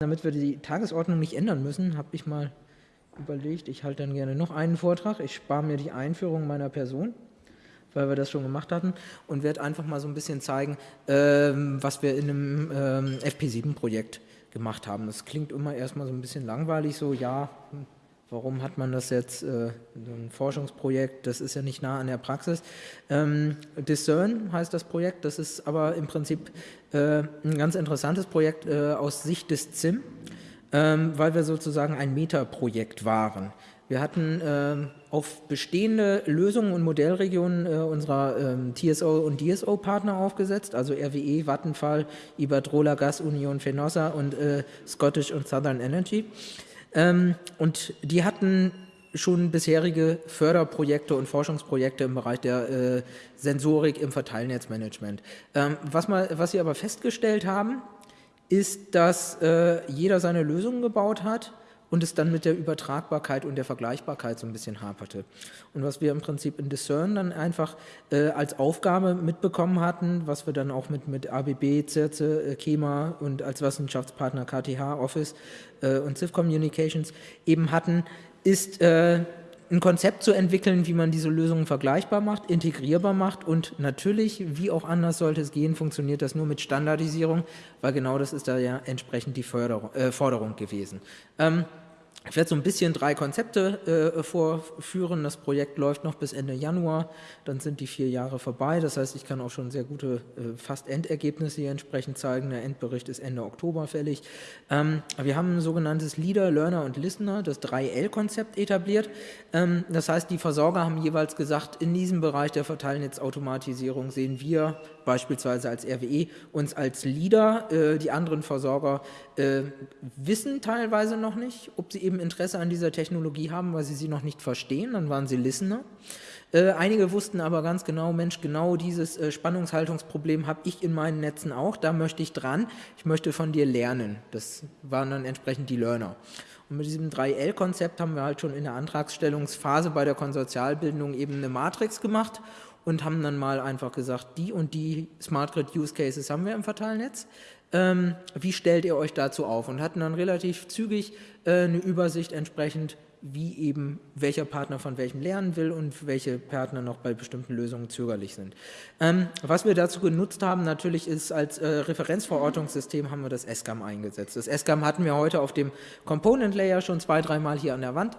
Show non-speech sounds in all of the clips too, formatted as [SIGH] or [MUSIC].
Damit wir die Tagesordnung nicht ändern müssen, habe ich mal überlegt, ich halte dann gerne noch einen Vortrag. Ich spare mir die Einführung meiner Person, weil wir das schon gemacht hatten und werde einfach mal so ein bisschen zeigen, ähm, was wir in einem ähm, FP7-Projekt gemacht haben. Das klingt immer erstmal so ein bisschen langweilig, so ja, Warum hat man das jetzt, äh, ein Forschungsprojekt, das ist ja nicht nah an der Praxis. Ähm, Discern heißt das Projekt, das ist aber im Prinzip äh, ein ganz interessantes Projekt äh, aus Sicht des ZIM, ähm, weil wir sozusagen ein Metaprojekt waren. Wir hatten äh, auf bestehende Lösungen und Modellregionen äh, unserer ähm, TSO und DSO-Partner aufgesetzt, also RWE, Vattenfall, Iberdrola, Gas Union, Fenosa und äh, Scottish und Southern Energy. Ähm, und die hatten schon bisherige Förderprojekte und Forschungsprojekte im Bereich der äh, Sensorik im Verteilnetzmanagement. Ähm, was, mal, was sie aber festgestellt haben, ist, dass äh, jeder seine Lösungen gebaut hat und es dann mit der Übertragbarkeit und der Vergleichbarkeit so ein bisschen haperte. Und was wir im Prinzip in Discern dann einfach äh, als Aufgabe mitbekommen hatten, was wir dann auch mit, mit ABB, CIRCE, äh, KEMA und als Wissenschaftspartner KTH, Office äh, und CIV Communications eben hatten, ist äh, ein Konzept zu entwickeln, wie man diese Lösungen vergleichbar macht, integrierbar macht und natürlich, wie auch anders sollte es gehen, funktioniert das nur mit Standardisierung, weil genau das ist da ja entsprechend die Förderung, äh, Forderung gewesen. Ähm, ich werde so ein bisschen drei Konzepte äh, vorführen. Das Projekt läuft noch bis Ende Januar, dann sind die vier Jahre vorbei. Das heißt, ich kann auch schon sehr gute, äh, fast Endergebnisse hier entsprechend zeigen. Der Endbericht ist Ende Oktober fällig. Ähm, wir haben ein sogenanntes Leader, Learner und Listener, das 3L-Konzept etabliert. Ähm, das heißt, die Versorger haben jeweils gesagt, in diesem Bereich der Verteilnetzautomatisierung sehen wir beispielsweise als RWE uns als Leader. Äh, die anderen Versorger äh, wissen teilweise noch nicht, ob sie eben Interesse an dieser Technologie haben, weil sie sie noch nicht verstehen, dann waren sie Listener. Äh, einige wussten aber ganz genau, Mensch, genau dieses äh, Spannungshaltungsproblem habe ich in meinen Netzen auch, da möchte ich dran, ich möchte von dir lernen. Das waren dann entsprechend die Learner. Und mit diesem 3L-Konzept haben wir halt schon in der Antragsstellungsphase bei der Konsortialbildung eben eine Matrix gemacht und haben dann mal einfach gesagt, die und die Smart Grid Use Cases haben wir im Verteilnetz. Ähm, wie stellt ihr euch dazu auf? Und hatten dann relativ zügig äh, eine Übersicht entsprechend, wie eben welcher Partner von welchem lernen will und welche Partner noch bei bestimmten Lösungen zögerlich sind. Ähm, was wir dazu genutzt haben, natürlich ist als äh, Referenzverortungssystem haben wir das SCAM eingesetzt. Das SCAM hatten wir heute auf dem Component Layer schon zwei, dreimal hier an der Wand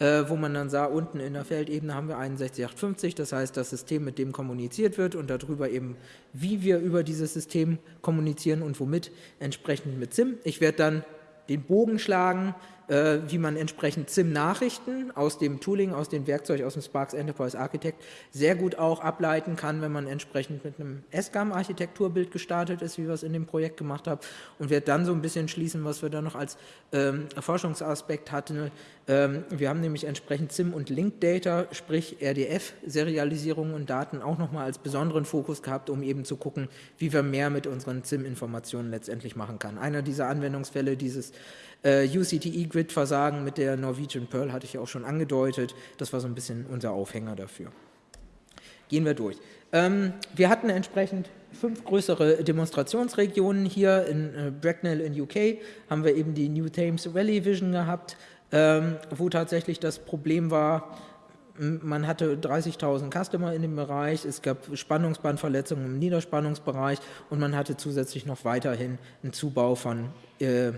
äh, wo man dann sah, unten in der Feldebene haben wir 61850, das heißt das System, mit dem kommuniziert wird und darüber eben, wie wir über dieses System kommunizieren und womit, entsprechend mit SIM. Ich werde dann den Bogen schlagen, wie man entsprechend SIM-Nachrichten aus dem Tooling, aus dem Werkzeug, aus dem Sparks Enterprise Architect sehr gut auch ableiten kann, wenn man entsprechend mit einem SGAM-Architekturbild gestartet ist, wie wir es in dem Projekt gemacht haben und werde dann so ein bisschen schließen, was wir da noch als ähm, Forschungsaspekt hatten. Ähm, wir haben nämlich entsprechend SIM- und Link-Data, sprich RDF-Serialisierung und Daten auch nochmal als besonderen Fokus gehabt, um eben zu gucken, wie wir mehr mit unseren SIM-Informationen letztendlich machen kann. Einer dieser Anwendungsfälle dieses äh, UCTE-Grid-Versagen mit der Norwegian Pearl hatte ich ja auch schon angedeutet. Das war so ein bisschen unser Aufhänger dafür. Gehen wir durch. Ähm, wir hatten entsprechend fünf größere Demonstrationsregionen hier in äh, Bracknell in UK, haben wir eben die New Thames Valley Vision gehabt, ähm, wo tatsächlich das Problem war, man hatte 30.000 Customer in dem Bereich, es gab Spannungsbandverletzungen im Niederspannungsbereich und man hatte zusätzlich noch weiterhin einen Zubau von äh,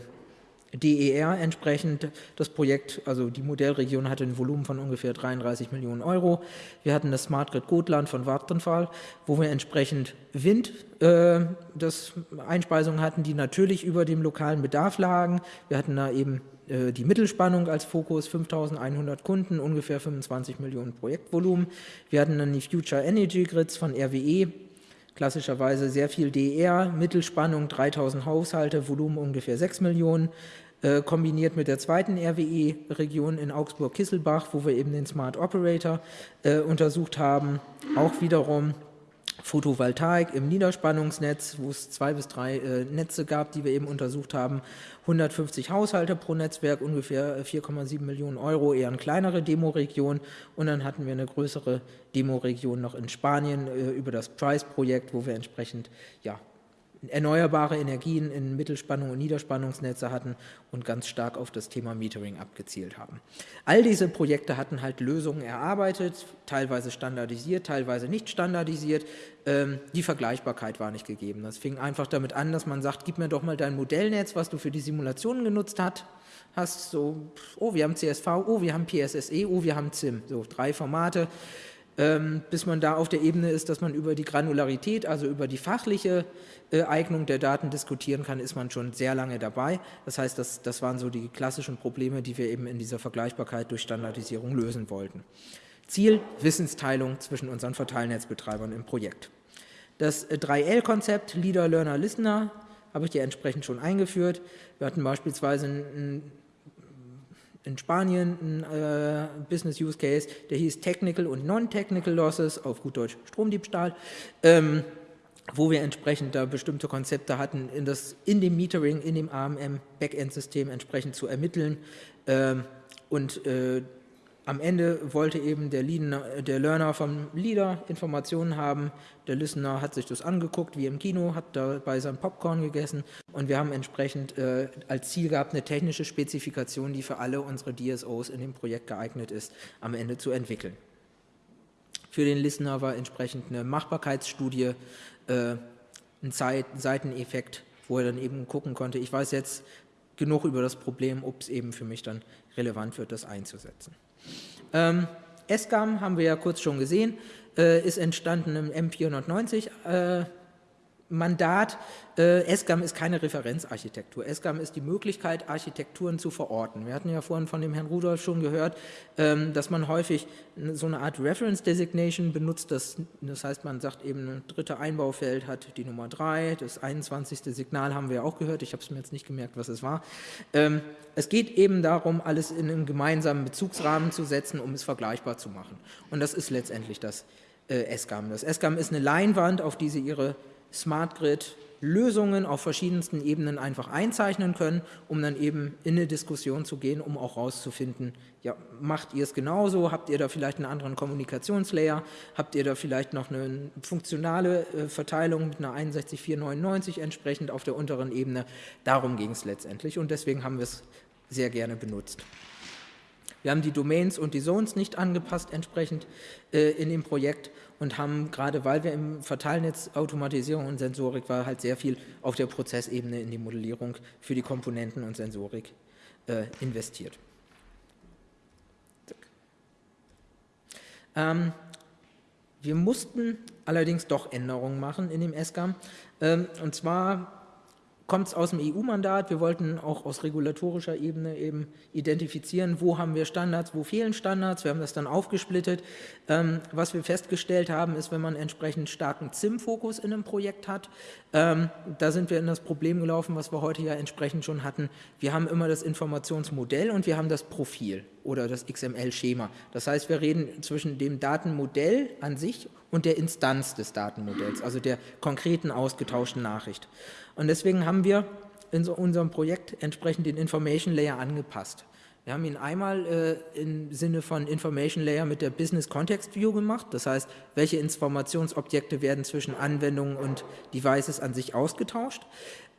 DER entsprechend. Das Projekt, also die Modellregion hatte ein Volumen von ungefähr 33 Millionen Euro. Wir hatten das Smart Grid Gotland von Vattenfall, wo wir entsprechend Wind, äh, das Einspeisungen hatten, die natürlich über dem lokalen Bedarf lagen. Wir hatten da eben äh, die Mittelspannung als Fokus, 5100 Kunden, ungefähr 25 Millionen Projektvolumen. Wir hatten dann die Future Energy Grids von RWE, klassischerweise sehr viel DR, Mittelspannung 3000 Haushalte, Volumen ungefähr 6 Millionen. Äh, kombiniert mit der zweiten RWE-Region in Augsburg-Kisselbach, wo wir eben den Smart Operator äh, untersucht haben. Auch wiederum Photovoltaik im Niederspannungsnetz, wo es zwei bis drei äh, Netze gab, die wir eben untersucht haben. 150 Haushalte pro Netzwerk, ungefähr 4,7 Millionen Euro, eher eine kleinere Demoregion. Und dann hatten wir eine größere Demoregion noch in Spanien äh, über das Price-Projekt, wo wir entsprechend ja, erneuerbare Energien in Mittelspannung und Niederspannungsnetze hatten und ganz stark auf das Thema Metering abgezielt haben. All diese Projekte hatten halt Lösungen erarbeitet, teilweise standardisiert, teilweise nicht standardisiert. Ähm, die Vergleichbarkeit war nicht gegeben. Das fing einfach damit an, dass man sagt, gib mir doch mal dein Modellnetz, was du für die Simulationen genutzt hast. Hast so, oh, wir haben CSV, oh, wir haben PSSE, oh, wir haben ZIM. So drei Formate bis man da auf der Ebene ist, dass man über die Granularität, also über die fachliche äh, Eignung der Daten diskutieren kann, ist man schon sehr lange dabei. Das heißt, das, das waren so die klassischen Probleme, die wir eben in dieser Vergleichbarkeit durch Standardisierung lösen wollten. Ziel, Wissensteilung zwischen unseren Verteilnetzbetreibern im Projekt. Das 3L-Konzept, Leader, Learner, Listener, habe ich dir entsprechend schon eingeführt. Wir hatten beispielsweise ein in Spanien ein äh, Business Use Case, der hieß Technical und Non-Technical Losses, auf gut Deutsch Stromdiebstahl, ähm, wo wir entsprechend da bestimmte Konzepte hatten, in, das, in dem Metering, in dem AMM-Backend-System entsprechend zu ermitteln ähm, und äh, am Ende wollte eben der, Leader, der, Learner vom Leader Informationen haben, der Listener hat sich das angeguckt, wie im Kino, hat dabei sein Popcorn gegessen und wir haben entsprechend äh, als Ziel gehabt, eine technische Spezifikation, die für alle unsere DSOs in dem Projekt geeignet ist, am Ende zu entwickeln. Für den Listener war entsprechend eine Machbarkeitsstudie, äh, ein Zeit Seiteneffekt, wo er dann eben gucken konnte, ich weiß jetzt genug über das Problem, ob es eben für mich dann relevant wird, das einzusetzen. Ähm, SGAM haben wir ja kurz schon gesehen, äh, ist entstanden im M490 äh, Mandat. Äh, SGAM ist keine Referenzarchitektur. SGAM ist die Möglichkeit, Architekturen zu verorten. Wir hatten ja vorhin von dem Herrn Rudolf schon gehört, ähm, dass man häufig so eine Art Reference Designation benutzt. Das, das heißt, man sagt eben, ein dritte Einbaufeld hat die Nummer 3, das 21. Signal haben wir auch gehört. Ich habe es mir jetzt nicht gemerkt, was es war. Ähm, es geht eben darum, alles in einen gemeinsamen Bezugsrahmen zu setzen, um es vergleichbar zu machen. Und das ist letztendlich das äh, SGAM. Das SGAM ist eine Leinwand, auf die Sie Ihre Smart Grid Lösungen auf verschiedensten Ebenen einfach einzeichnen können, um dann eben in eine Diskussion zu gehen, um auch herauszufinden, ja, macht ihr es genauso, habt ihr da vielleicht einen anderen Kommunikationslayer, habt ihr da vielleicht noch eine funktionale äh, Verteilung mit einer 61499 entsprechend auf der unteren Ebene. Darum ging es letztendlich und deswegen haben wir es sehr gerne benutzt. Wir haben die Domains und die Zones nicht angepasst entsprechend äh, in dem Projekt und haben gerade, weil wir im Verteilnetz Automatisierung und Sensorik war, halt sehr viel auf der Prozessebene in die Modellierung für die Komponenten und Sensorik äh, investiert. Ähm, wir mussten allerdings doch Änderungen machen in dem SGAM. Ähm, und zwar kommt es aus dem EU-Mandat. Wir wollten auch aus regulatorischer Ebene eben identifizieren, wo haben wir Standards, wo fehlen Standards. Wir haben das dann aufgesplittet. Ähm, was wir festgestellt haben, ist, wenn man entsprechend starken ZIM-Fokus in einem Projekt hat, ähm, da sind wir in das Problem gelaufen, was wir heute ja entsprechend schon hatten. Wir haben immer das Informationsmodell und wir haben das Profil oder das XML-Schema. Das heißt, wir reden zwischen dem Datenmodell an sich und der Instanz des Datenmodells, also der konkreten ausgetauschten Nachricht. Und deswegen haben wir in so unserem Projekt entsprechend den Information Layer angepasst. Wir haben ihn einmal äh, im Sinne von Information Layer mit der Business Context View gemacht, das heißt, welche Informationsobjekte werden zwischen Anwendungen und Devices an sich ausgetauscht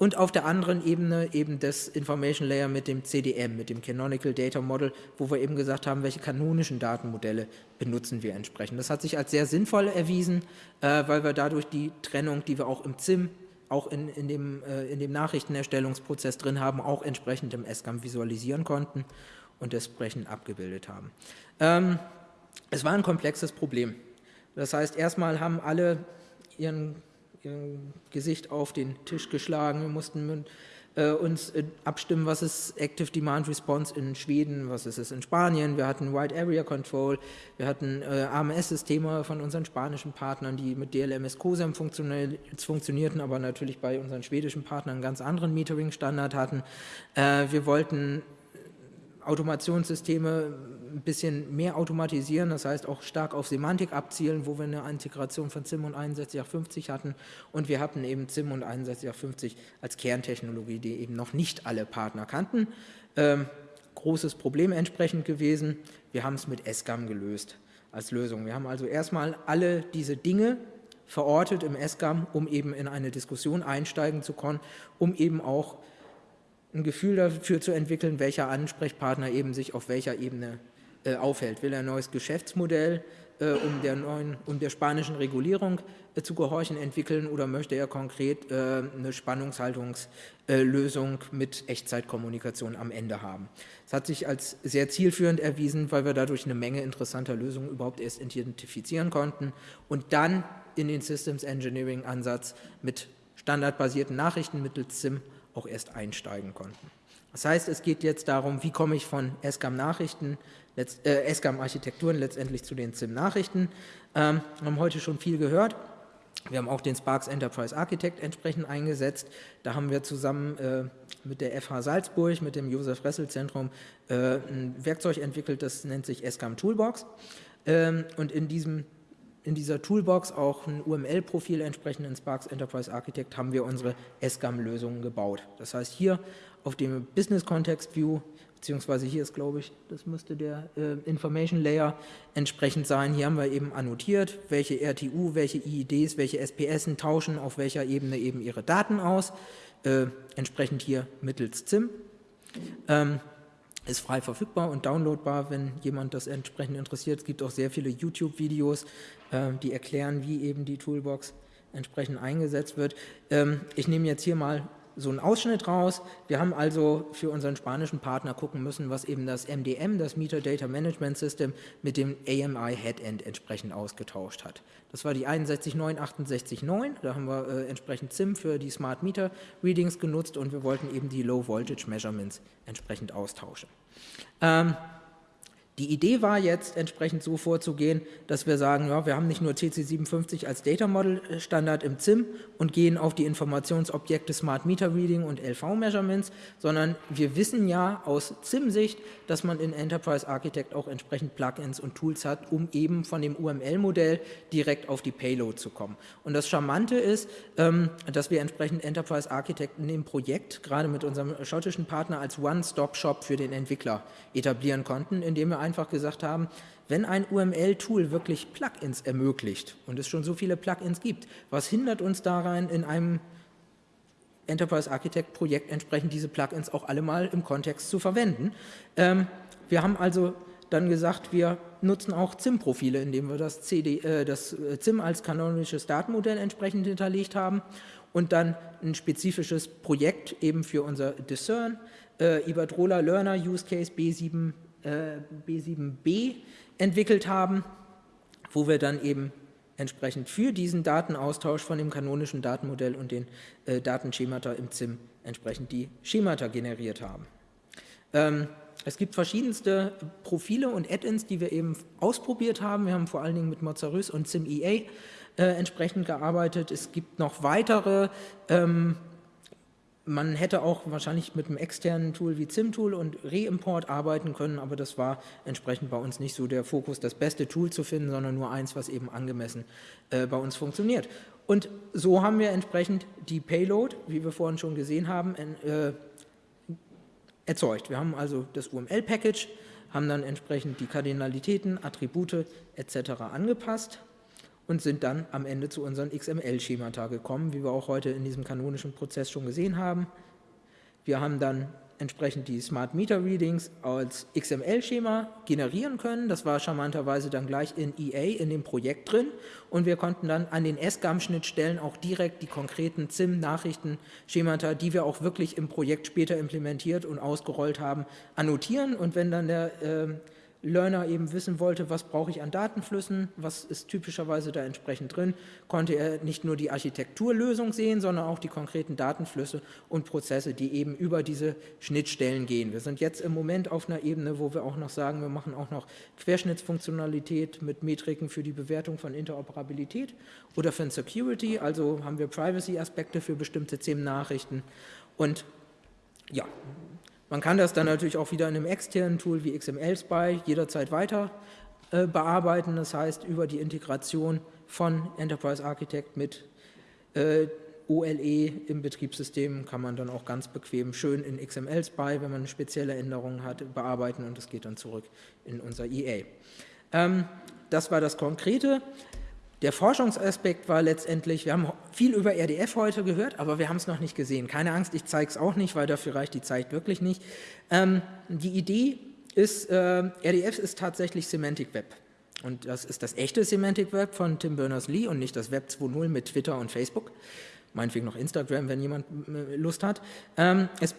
und auf der anderen Ebene eben das Information Layer mit dem CDM, mit dem Canonical Data Model, wo wir eben gesagt haben, welche kanonischen Datenmodelle benutzen wir entsprechend. Das hat sich als sehr sinnvoll erwiesen, äh, weil wir dadurch die Trennung, die wir auch im ZIM auch in, in, dem, äh, in dem Nachrichtenerstellungsprozess drin haben, auch entsprechend im SGAM visualisieren konnten und entsprechend abgebildet haben. Ähm, es war ein komplexes Problem. Das heißt, erstmal haben alle ihren Gesicht auf den Tisch geschlagen, wir mussten äh, uns äh, abstimmen, was ist Active Demand Response in Schweden, was ist es in Spanien. Wir hatten Wide Area Control, wir hatten äh, AMS-Systeme von unseren spanischen Partnern, die mit DLMS COSEM funktionierten, aber natürlich bei unseren schwedischen Partnern einen ganz anderen Metering-Standard hatten. Äh, wir wollten Automationssysteme ein bisschen mehr automatisieren, das heißt auch stark auf Semantik abzielen, wo wir eine Integration von ZIM und 6150 hatten und wir hatten eben ZIM und 6150 als Kerntechnologie, die eben noch nicht alle Partner kannten. Ähm, großes Problem entsprechend gewesen. Wir haben es mit SGAM gelöst als Lösung. Wir haben also erstmal alle diese Dinge verortet im SGAM, um eben in eine Diskussion einsteigen zu können, um eben auch ein Gefühl dafür zu entwickeln, welcher Ansprechpartner eben sich auf welcher Ebene äh, aufhält. Will er ein neues Geschäftsmodell äh, um, der neuen, um der spanischen Regulierung äh, zu gehorchen entwickeln oder möchte er konkret äh, eine Spannungshaltungslösung mit Echtzeitkommunikation am Ende haben. Es hat sich als sehr zielführend erwiesen, weil wir dadurch eine Menge interessanter Lösungen überhaupt erst identifizieren konnten und dann in den Systems Engineering Ansatz mit standardbasierten Nachrichten mittels SIM auch erst einsteigen konnten. Das heißt, es geht jetzt darum, wie komme ich von SCAM-Nachrichten, äh, SCAM-Architekturen letztendlich zu den SIM-Nachrichten. Ähm, wir haben heute schon viel gehört. Wir haben auch den Sparks Enterprise Architect entsprechend eingesetzt. Da haben wir zusammen äh, mit der FH Salzburg, mit dem Josef Ressel Zentrum äh, ein Werkzeug entwickelt, das nennt sich SCAM Toolbox. Ähm, und in diesem in dieser Toolbox auch ein UML-Profil entsprechend in Sparks Enterprise Architect haben wir unsere SCAM-Lösungen gebaut. Das heißt, hier auf dem Business Context View, beziehungsweise hier ist, glaube ich, das müsste der äh, Information Layer entsprechend sein. Hier haben wir eben annotiert, welche RTU, welche IIDs, welche SPS tauschen auf welcher Ebene eben ihre Daten aus, äh, entsprechend hier mittels ZIM. Ähm, ist frei verfügbar und downloadbar, wenn jemand das entsprechend interessiert. Es gibt auch sehr viele YouTube-Videos, äh, die erklären, wie eben die Toolbox entsprechend eingesetzt wird. Ähm, ich nehme jetzt hier mal so einen Ausschnitt raus. Wir haben also für unseren spanischen Partner gucken müssen, was eben das MDM, das Meter Data Management System, mit dem AMI Headend entsprechend ausgetauscht hat. Das war die 6196869, da haben wir äh, entsprechend SIM für die Smart Meter Readings genutzt und wir wollten eben die Low Voltage Measurements entsprechend austauschen. Ähm, die Idee war jetzt entsprechend so vorzugehen, dass wir sagen, ja, wir haben nicht nur CC57 als Data Model äh, Standard im ZIM und gehen auf die Informationsobjekte Smart Meter Reading und LV Measurements, sondern wir wissen ja aus ZIM-Sicht, dass man in Enterprise Architect auch entsprechend Plugins und Tools hat, um eben von dem UML-Modell direkt auf die Payload zu kommen. Und das Charmante ist, ähm, dass wir entsprechend Enterprise Architect in dem Projekt, gerade mit unserem schottischen Partner, als One-Stop-Shop für den Entwickler etablieren konnten, indem wir einfach gesagt haben, wenn ein UML-Tool wirklich Plugins ermöglicht und es schon so viele Plugins gibt, was hindert uns daran, in einem Enterprise Architect Projekt entsprechend diese Plugins auch alle mal im Kontext zu verwenden. Ähm, wir haben also dann gesagt, wir nutzen auch ZIM-Profile, indem wir das, CD, äh, das ZIM als kanonisches Datenmodell entsprechend hinterlegt haben und dann ein spezifisches Projekt eben für unser Discern, äh, Iberdrola Learner Use Case B7 äh, B7b entwickelt haben, wo wir dann eben entsprechend für diesen Datenaustausch von dem kanonischen Datenmodell und den äh, Datenschemata im ZIM entsprechend die Schemata generiert haben. Ähm, es gibt verschiedenste Profile und Add-ins, die wir eben ausprobiert haben. Wir haben vor allen Dingen mit Mozarus und ZimEA äh, entsprechend gearbeitet. Es gibt noch weitere ähm, man hätte auch wahrscheinlich mit einem externen Tool wie ZimTool und Reimport arbeiten können, aber das war entsprechend bei uns nicht so der Fokus, das beste Tool zu finden, sondern nur eins, was eben angemessen äh, bei uns funktioniert. Und so haben wir entsprechend die Payload, wie wir vorhin schon gesehen haben, äh, erzeugt. Wir haben also das UML-Package, haben dann entsprechend die Kardinalitäten, Attribute etc. angepasst und sind dann am Ende zu unseren XML-Schemata gekommen, wie wir auch heute in diesem kanonischen Prozess schon gesehen haben. Wir haben dann entsprechend die Smart Meter Readings als XML-Schema generieren können. Das war charmanterweise dann gleich in EA in dem Projekt drin und wir konnten dann an den SGAM-Schnittstellen auch direkt die konkreten ZIM-Nachrichten-Schemata, die wir auch wirklich im Projekt später implementiert und ausgerollt haben, annotieren und wenn dann der äh, Learner eben wissen wollte, was brauche ich an Datenflüssen, was ist typischerweise da entsprechend drin, konnte er nicht nur die Architekturlösung sehen, sondern auch die konkreten Datenflüsse und Prozesse, die eben über diese Schnittstellen gehen. Wir sind jetzt im Moment auf einer Ebene, wo wir auch noch sagen, wir machen auch noch Querschnittsfunktionalität mit Metriken für die Bewertung von Interoperabilität oder für Security, also haben wir Privacy-Aspekte für bestimmte CEM-Nachrichten und ja, man kann das dann natürlich auch wieder in einem externen Tool wie XML-Spy jederzeit weiter äh, bearbeiten. Das heißt, über die Integration von Enterprise Architect mit äh, OLE im Betriebssystem kann man dann auch ganz bequem schön in XML-Spy, wenn man spezielle Änderungen hat, bearbeiten und es geht dann zurück in unser EA. Ähm, das war das Konkrete. Der Forschungsaspekt war letztendlich, wir haben viel über RDF heute gehört, aber wir haben es noch nicht gesehen. Keine Angst, ich zeige es auch nicht, weil dafür reicht die Zeit wirklich nicht. Ähm, die Idee ist, äh, RDF ist tatsächlich Semantic Web. Und das ist das echte Semantic Web von Tim Berners-Lee und nicht das Web 2.0 mit Twitter und Facebook. Meinetwegen noch Instagram, wenn jemand äh, Lust hat. Ähm, es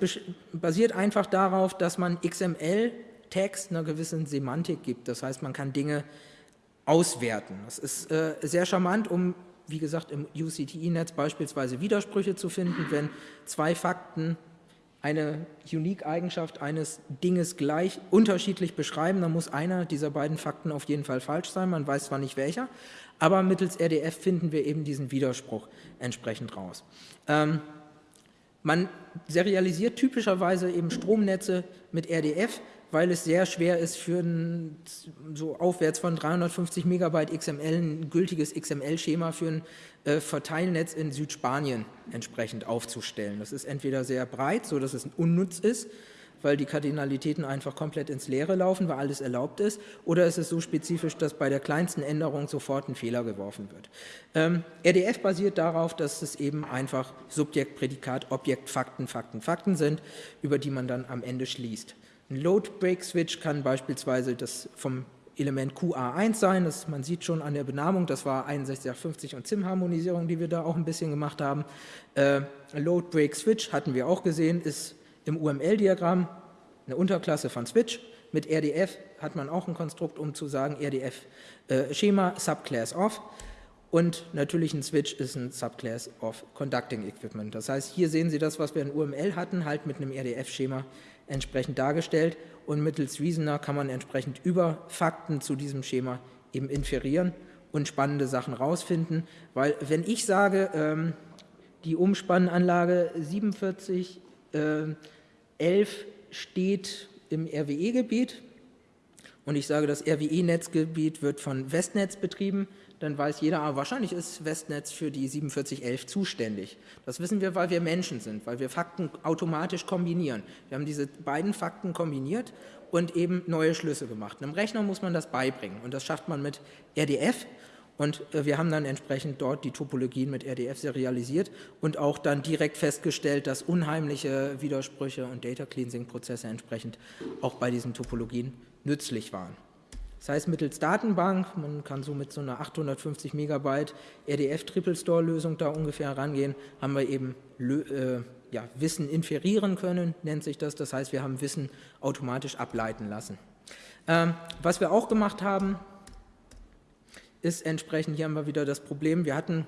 basiert einfach darauf, dass man XML-Text einer gewissen Semantik gibt. Das heißt, man kann Dinge auswerten. Das ist äh, sehr charmant, um, wie gesagt, im UCTI-Netz beispielsweise Widersprüche zu finden, wenn zwei Fakten eine Unique-Eigenschaft eines Dinges gleich unterschiedlich beschreiben, dann muss einer dieser beiden Fakten auf jeden Fall falsch sein, man weiß zwar nicht welcher, aber mittels RDF finden wir eben diesen Widerspruch entsprechend raus. Ähm, man serialisiert typischerweise eben Stromnetze mit RDF, weil es sehr schwer ist, für ein, so aufwärts von 350 Megabyte XML ein gültiges XML-Schema für ein äh, Verteilnetz in Südspanien entsprechend aufzustellen. Das ist entweder sehr breit, so dass es unnütz ist, weil die Kardinalitäten einfach komplett ins Leere laufen, weil alles erlaubt ist, oder ist es so spezifisch, dass bei der kleinsten Änderung sofort ein Fehler geworfen wird. Ähm, RDF basiert darauf, dass es eben einfach Subjekt, Prädikat, Objekt, Fakten, Fakten, Fakten sind, über die man dann am Ende schließt. Ein Load-Break-Switch kann beispielsweise das vom Element QA1 sein, das, man sieht schon an der Benamung, das war 6150 und ZIM-Harmonisierung, die wir da auch ein bisschen gemacht haben. Äh, Load-Break-Switch hatten wir auch gesehen, ist im UML-Diagramm eine Unterklasse von Switch. Mit RDF hat man auch ein Konstrukt, um zu sagen, RDF-Schema, äh, Subclass of. Und natürlich ein Switch ist ein Subclass of Conducting Equipment. Das heißt, hier sehen Sie das, was wir in UML hatten, halt mit einem RDF-Schema entsprechend dargestellt und mittels Reasoner kann man entsprechend über Fakten zu diesem Schema eben inferieren und spannende Sachen rausfinden, weil wenn ich sage, ähm, die Umspannanlage 4711 äh, steht im RWE-Gebiet und ich sage, das RWE-Netzgebiet wird von Westnetz betrieben, dann weiß jeder, ah, wahrscheinlich ist Westnetz für die 4711 zuständig. Das wissen wir, weil wir Menschen sind, weil wir Fakten automatisch kombinieren. Wir haben diese beiden Fakten kombiniert und eben neue Schlüsse gemacht. Einem Rechner muss man das beibringen und das schafft man mit RDF und äh, wir haben dann entsprechend dort die Topologien mit RDF serialisiert und auch dann direkt festgestellt, dass unheimliche Widersprüche und Data Cleansing Prozesse entsprechend auch bei diesen Topologien nützlich waren. Das heißt mittels Datenbank, man kann so mit so einer 850 Megabyte RDF Triple Store Lösung da ungefähr rangehen, haben wir eben äh, ja, Wissen inferieren können, nennt sich das. Das heißt, wir haben Wissen automatisch ableiten lassen. Ähm, was wir auch gemacht haben, ist entsprechend, hier haben wir wieder das Problem, wir hatten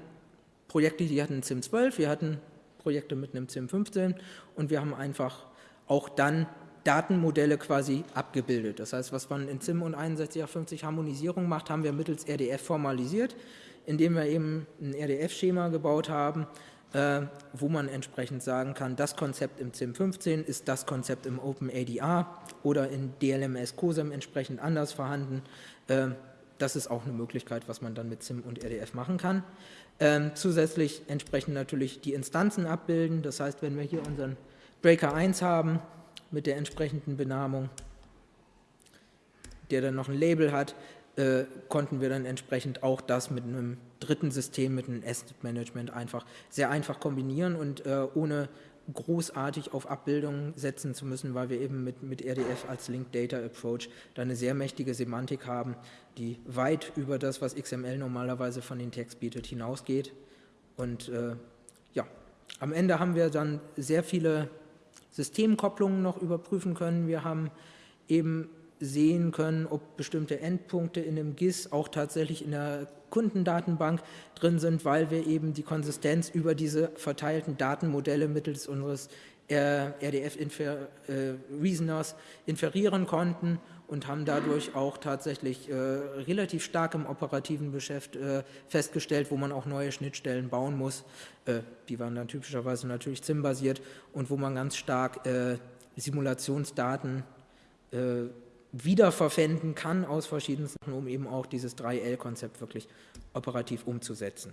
Projekte, die hatten CIM 12, wir hatten Projekte mit einem CIM 15 und wir haben einfach auch dann Datenmodelle quasi abgebildet. Das heißt, was man in CIM und 6150 Harmonisierung macht, haben wir mittels RDF formalisiert, indem wir eben ein RDF-Schema gebaut haben, äh, wo man entsprechend sagen kann, das Konzept im CIM 15 ist das Konzept im OpenADR oder in DLMS COSEM entsprechend anders vorhanden. Äh, das ist auch eine Möglichkeit, was man dann mit CIM und RDF machen kann. Ähm, zusätzlich entsprechend natürlich die Instanzen abbilden. Das heißt, wenn wir hier unseren Breaker 1 haben, mit der entsprechenden Benamung, der dann noch ein Label hat, äh, konnten wir dann entsprechend auch das mit einem dritten System, mit einem Asset Management einfach sehr einfach kombinieren und äh, ohne großartig auf Abbildungen setzen zu müssen, weil wir eben mit, mit RDF als Linked Data Approach da eine sehr mächtige Semantik haben, die weit über das, was XML normalerweise von den Text bietet, hinausgeht. Und äh, ja, am Ende haben wir dann sehr viele Systemkopplungen noch überprüfen können. Wir haben eben sehen können, ob bestimmte Endpunkte in dem GIS auch tatsächlich in der Kundendatenbank drin sind, weil wir eben die Konsistenz über diese verteilten Datenmodelle mittels unseres RDF-Reasoners äh, inferieren konnten und haben dadurch auch tatsächlich äh, relativ stark im operativen Geschäft äh, festgestellt, wo man auch neue Schnittstellen bauen muss. Äh, die waren dann typischerweise natürlich ZIM-basiert und wo man ganz stark äh, Simulationsdaten äh, wiederverwenden kann aus verschiedenen Sachen, um eben auch dieses 3L-Konzept wirklich operativ umzusetzen.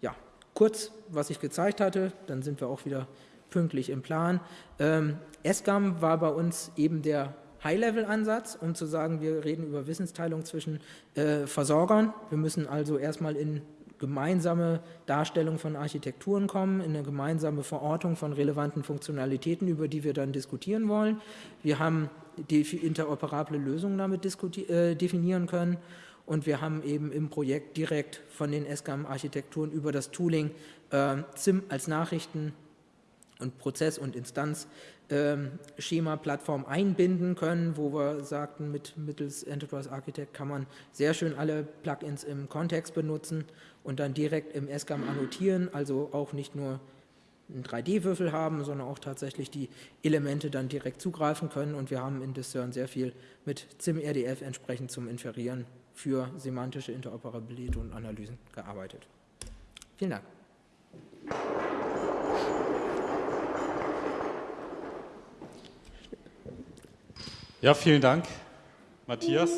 Ja, kurz, was ich gezeigt hatte, dann sind wir auch wieder pünktlich im Plan. Ähm, SGAM war bei uns eben der High-Level-Ansatz, um zu sagen, wir reden über Wissensteilung zwischen äh, Versorgern. Wir müssen also erstmal in gemeinsame Darstellung von Architekturen kommen, in eine gemeinsame Verortung von relevanten Funktionalitäten, über die wir dann diskutieren wollen. Wir haben die interoperable Lösungen damit äh, definieren können und wir haben eben im Projekt direkt von den SGAM-Architekturen über das Tooling äh, ZIM als Nachrichten- und Prozess- und Instanzschema-Plattform ähm, einbinden können, wo wir sagten, mit mittels Enterprise Architect kann man sehr schön alle Plugins im Kontext benutzen und dann direkt im SGAM annotieren, also auch nicht nur einen 3D-Würfel haben, sondern auch tatsächlich die Elemente dann direkt zugreifen können und wir haben in Discern sehr viel mit ZIM-RDF entsprechend zum Inferieren für semantische Interoperabilität und Analysen gearbeitet. Vielen Dank. Ja, vielen Dank, Matthias,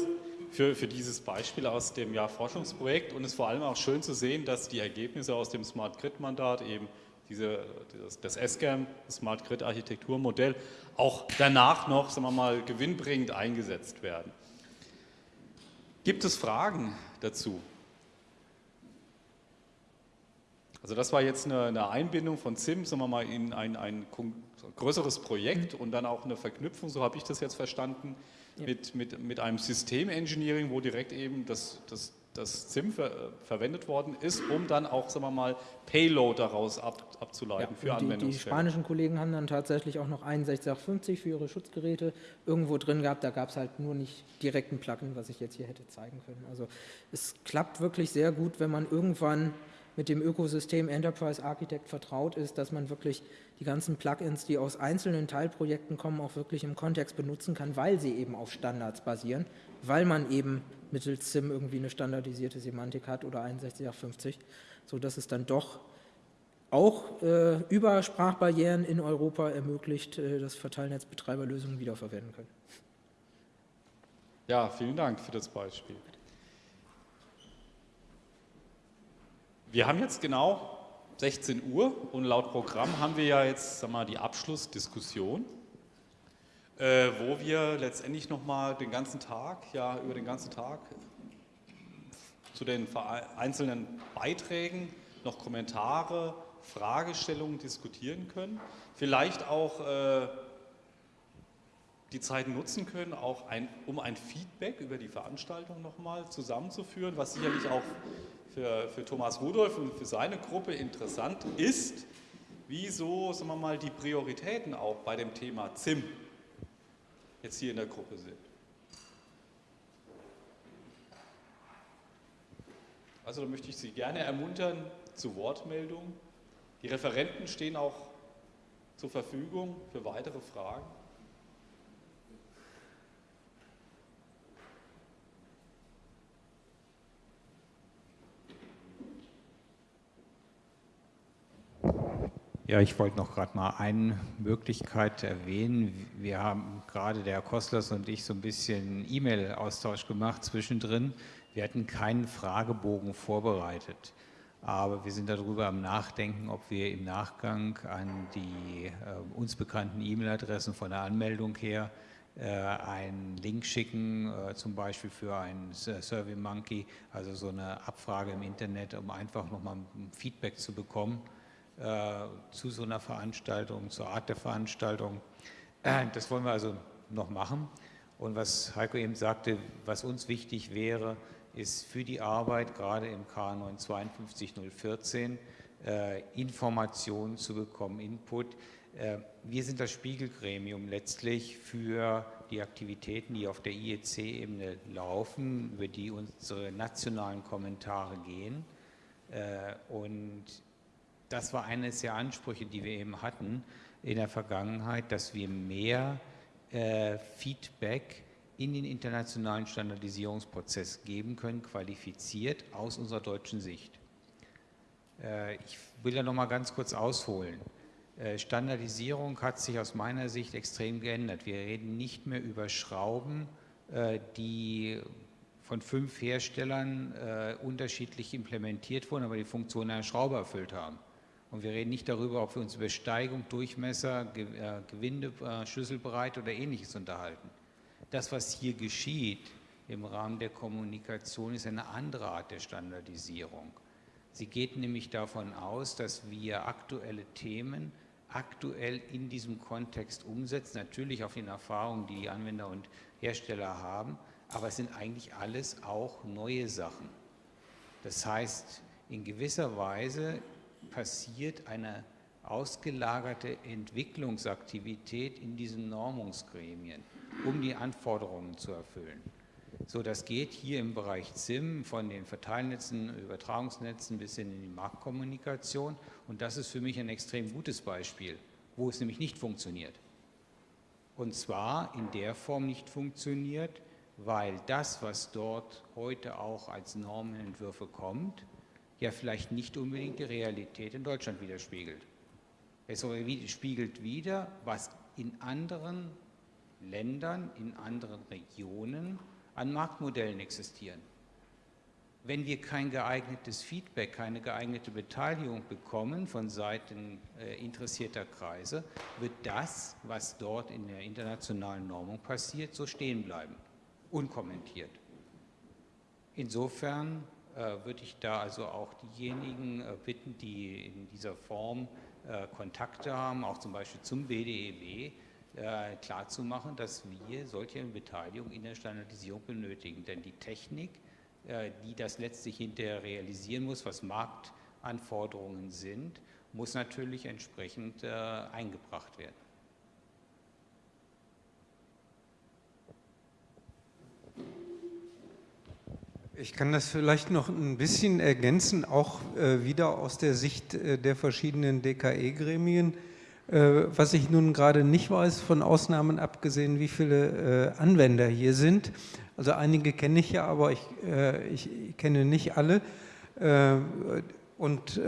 für, für dieses Beispiel aus dem Jahr Forschungsprojekt und es ist vor allem auch schön zu sehen, dass die Ergebnisse aus dem Smart Grid Mandat eben diese, das, das SCAM, das Smart Grid Architekturmodell, auch danach noch, sagen wir mal, gewinnbringend eingesetzt werden. Gibt es Fragen dazu? Also das war jetzt eine, eine Einbindung von ZIM, sagen wir mal, in ein, ein größeres Projekt mhm. und dann auch eine Verknüpfung, so habe ich das jetzt verstanden, ja. mit, mit, mit einem Systemengineering, wo direkt eben das, das das ZIM ver verwendet worden ist, um dann auch, sagen wir mal, Payload daraus ab abzuleiten ja, für Anwendungsfälle. Die spanischen Kollegen haben dann tatsächlich auch noch 6150 für ihre Schutzgeräte irgendwo drin gehabt. Da gab es halt nur nicht direkt ein Plugin, was ich jetzt hier hätte zeigen können. Also es klappt wirklich sehr gut, wenn man irgendwann mit dem Ökosystem Enterprise Architect vertraut ist, dass man wirklich die ganzen Plugins, die aus einzelnen Teilprojekten kommen, auch wirklich im Kontext benutzen kann, weil sie eben auf Standards basieren, weil man eben mittels SIM irgendwie eine standardisierte Semantik hat oder 6150, sodass es dann doch auch äh, über Sprachbarrieren in Europa ermöglicht, äh, dass Verteilnetzbetreiber Lösungen wiederverwenden können. Ja, vielen Dank für das Beispiel. Wir haben jetzt genau 16 Uhr und laut Programm haben wir ja jetzt sag mal, die Abschlussdiskussion, äh, wo wir letztendlich nochmal den ganzen Tag, ja über den ganzen Tag zu den einzelnen Beiträgen noch Kommentare, Fragestellungen diskutieren können. Vielleicht auch äh, die Zeit nutzen können, auch ein, um ein Feedback über die Veranstaltung nochmal zusammenzuführen, was sicherlich auch für, für Thomas Rudolf und für seine Gruppe interessant ist, wieso, sagen wir mal, die Prioritäten auch bei dem Thema ZIM jetzt hier in der Gruppe sind. Also da möchte ich Sie gerne ermuntern zu Wortmeldungen. Die Referenten stehen auch zur Verfügung für weitere Fragen. Ja, ich wollte noch gerade mal eine Möglichkeit erwähnen. Wir haben gerade der Herr Kostlers und ich so ein bisschen E-Mail-Austausch gemacht zwischendrin. Wir hatten keinen Fragebogen vorbereitet, aber wir sind darüber am Nachdenken, ob wir im Nachgang an die äh, uns bekannten E-Mail-Adressen von der Anmeldung her äh, einen Link schicken, äh, zum Beispiel für ein SurveyMonkey, also so eine Abfrage im Internet, um einfach nochmal Feedback zu bekommen äh, zu so einer Veranstaltung, zur Art der Veranstaltung. Äh, [CLEARS THROAT] das wollen wir also noch machen. Und was Heiko eben sagte, was uns wichtig wäre, ist für die Arbeit, gerade im K9 52014, äh, Informationen zu bekommen, Input. Äh, wir sind das Spiegelgremium letztlich für die Aktivitäten, die auf der IEC-Ebene laufen, über die unsere nationalen Kommentare gehen. Äh, und das war eines der Ansprüche, die wir eben hatten in der Vergangenheit, dass wir mehr äh, Feedback in den internationalen Standardisierungsprozess geben können, qualifiziert aus unserer deutschen Sicht. Äh, ich will da noch mal ganz kurz ausholen. Äh, Standardisierung hat sich aus meiner Sicht extrem geändert. Wir reden nicht mehr über Schrauben, äh, die von fünf Herstellern äh, unterschiedlich implementiert wurden, aber die Funktion einer Schraube erfüllt haben. Und wir reden nicht darüber, ob wir uns über Steigung, Durchmesser, äh, Gewinde, äh, Schlüsselbreite oder ähnliches unterhalten. Das, was hier geschieht im Rahmen der Kommunikation, ist eine andere Art der Standardisierung. Sie geht nämlich davon aus, dass wir aktuelle Themen aktuell in diesem Kontext umsetzen, natürlich auf den Erfahrungen, die die Anwender und Hersteller haben, aber es sind eigentlich alles auch neue Sachen. Das heißt, in gewisser Weise passiert eine ausgelagerte Entwicklungsaktivität in diesen Normungsgremien, um die Anforderungen zu erfüllen. So, das geht hier im Bereich SIM von den Verteilnetzen, Übertragungsnetzen bis hin in die Marktkommunikation. Und das ist für mich ein extrem gutes Beispiel, wo es nämlich nicht funktioniert. Und zwar in der Form nicht funktioniert, weil das, was dort heute auch als Normenentwürfe kommt, ja vielleicht nicht unbedingt die Realität in Deutschland widerspiegelt. Es spiegelt wieder, was in anderen Ländern, in anderen Regionen an Marktmodellen existieren. Wenn wir kein geeignetes Feedback, keine geeignete Beteiligung bekommen von Seiten äh, interessierter Kreise, wird das, was dort in der internationalen Normung passiert, so stehen bleiben, unkommentiert. Insofern würde ich da also auch diejenigen äh, bitten, die in dieser Form äh, Kontakte haben, auch zum Beispiel zum BDEW, äh, klarzumachen, dass wir solche Beteiligung in der Standardisierung benötigen. Denn die Technik, äh, die das letztlich hinterher realisieren muss, was Marktanforderungen sind, muss natürlich entsprechend äh, eingebracht werden. Ich kann das vielleicht noch ein bisschen ergänzen, auch äh, wieder aus der Sicht äh, der verschiedenen DKE-Gremien. Äh, was ich nun gerade nicht weiß, von Ausnahmen abgesehen, wie viele äh, Anwender hier sind. Also einige kenne ich ja, aber ich, äh, ich kenne nicht alle. Äh, und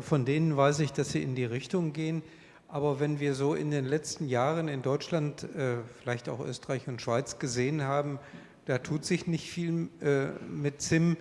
von denen weiß ich, dass sie in die Richtung gehen. Aber wenn wir so in den letzten Jahren in Deutschland, vielleicht auch Österreich und Schweiz gesehen haben, da tut sich nicht viel äh, mit ZIM.